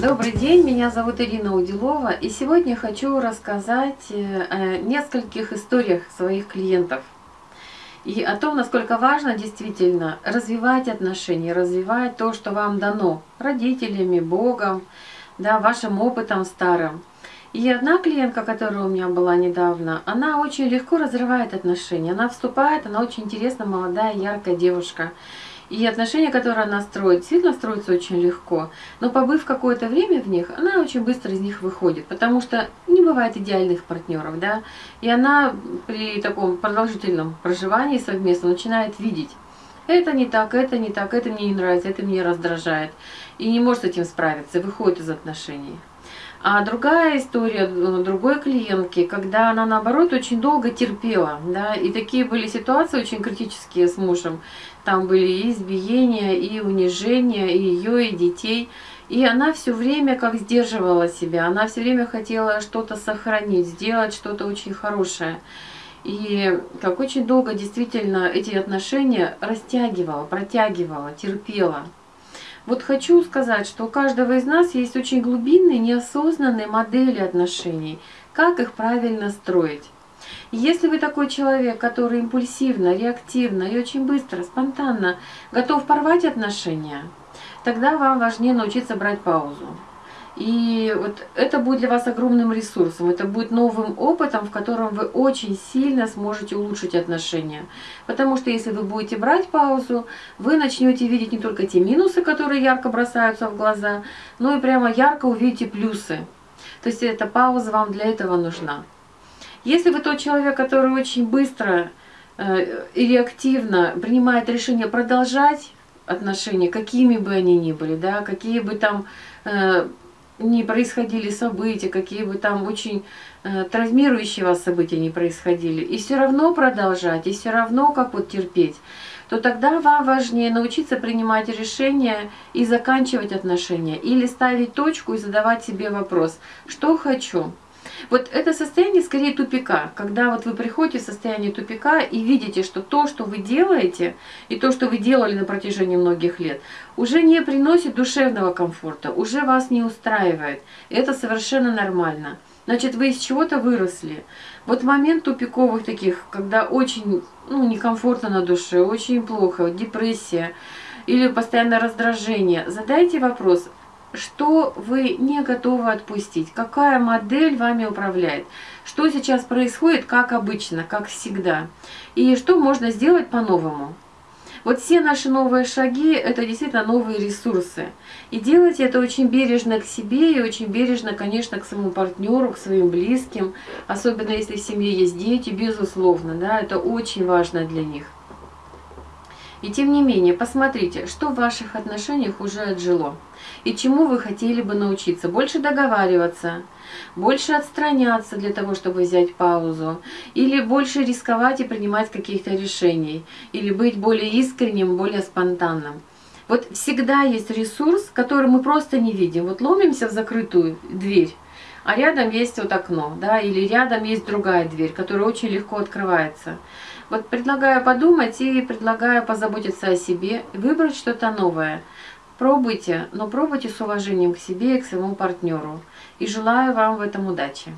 Добрый день, меня зовут Ирина Удилова, и сегодня хочу рассказать э, о нескольких историях своих клиентов. И о том, насколько важно действительно развивать отношения, развивать то, что вам дано родителями, Богом, да, вашим опытом старым. И одна клиентка, которая у меня была недавно, она очень легко разрывает отношения. Она вступает, она очень интересная, молодая, яркая девушка. И отношения, которые она строит, действительно строятся очень легко. Но побыв какое-то время в них, она очень быстро из них выходит. Потому что не бывает идеальных партнеров, да. И она при таком продолжительном проживании совместно начинает видеть. Это не так, это не так, это мне не нравится, это меня раздражает. И не может с этим справиться, выходит из отношений. А другая история другой клиентки, когда она наоборот очень долго терпела, да, и такие были ситуации очень критические с мужем. Там были и избиения, и унижения, и ее, и детей. И она все время как сдерживала себя, она все время хотела что-то сохранить, сделать что-то очень хорошее. И как очень долго действительно эти отношения растягивала, протягивала, терпела. Вот хочу сказать, что у каждого из нас есть очень глубинные, неосознанные модели отношений. Как их правильно строить? Если вы такой человек, который импульсивно, реактивно и очень быстро, спонтанно готов порвать отношения, тогда вам важнее научиться брать паузу. И вот это будет для вас огромным ресурсом, это будет новым опытом, в котором вы очень сильно сможете улучшить отношения. Потому что если вы будете брать паузу, вы начнете видеть не только те минусы, которые ярко бросаются в глаза, но и прямо ярко увидите плюсы. То есть эта пауза вам для этого нужна. Если вы тот человек, который очень быстро э, и реактивно принимает решение продолжать отношения, какими бы они ни были, да, какие бы там э, не происходили события, какие бы там очень э, травмирующие вас события не происходили, и все равно продолжать, и все равно как вот терпеть, то тогда вам важнее научиться принимать решения и заканчивать отношения, или ставить точку и задавать себе вопрос, что хочу, вот это состояние скорее тупика, когда вот вы приходите в состояние тупика и видите, что то, что вы делаете, и то, что вы делали на протяжении многих лет, уже не приносит душевного комфорта, уже вас не устраивает. Это совершенно нормально. Значит, вы из чего-то выросли. Вот момент тупиковых таких, когда очень ну, некомфортно на душе, очень плохо, депрессия или постоянное раздражение, задайте вопрос, что вы не готовы отпустить, какая модель вами управляет, что сейчас происходит, как обычно, как всегда, и что можно сделать по-новому. Вот все наши новые шаги – это действительно новые ресурсы. И делайте это очень бережно к себе и очень бережно, конечно, к своему партнеру, к своим близким. Особенно если в семье есть дети, безусловно, да, это очень важно для них. И тем не менее, посмотрите, что в ваших отношениях уже отжило. И чему вы хотели бы научиться. Больше договариваться, больше отстраняться для того, чтобы взять паузу. Или больше рисковать и принимать каких-то решений. Или быть более искренним, более спонтанным. Вот всегда есть ресурс, который мы просто не видим. Вот ломимся в закрытую дверь, а рядом есть вот окно, да, или рядом есть другая дверь, которая очень легко открывается. Вот предлагаю подумать и предлагаю позаботиться о себе, выбрать что-то новое. Пробуйте, но пробуйте с уважением к себе и к своему партнеру. И желаю вам в этом удачи.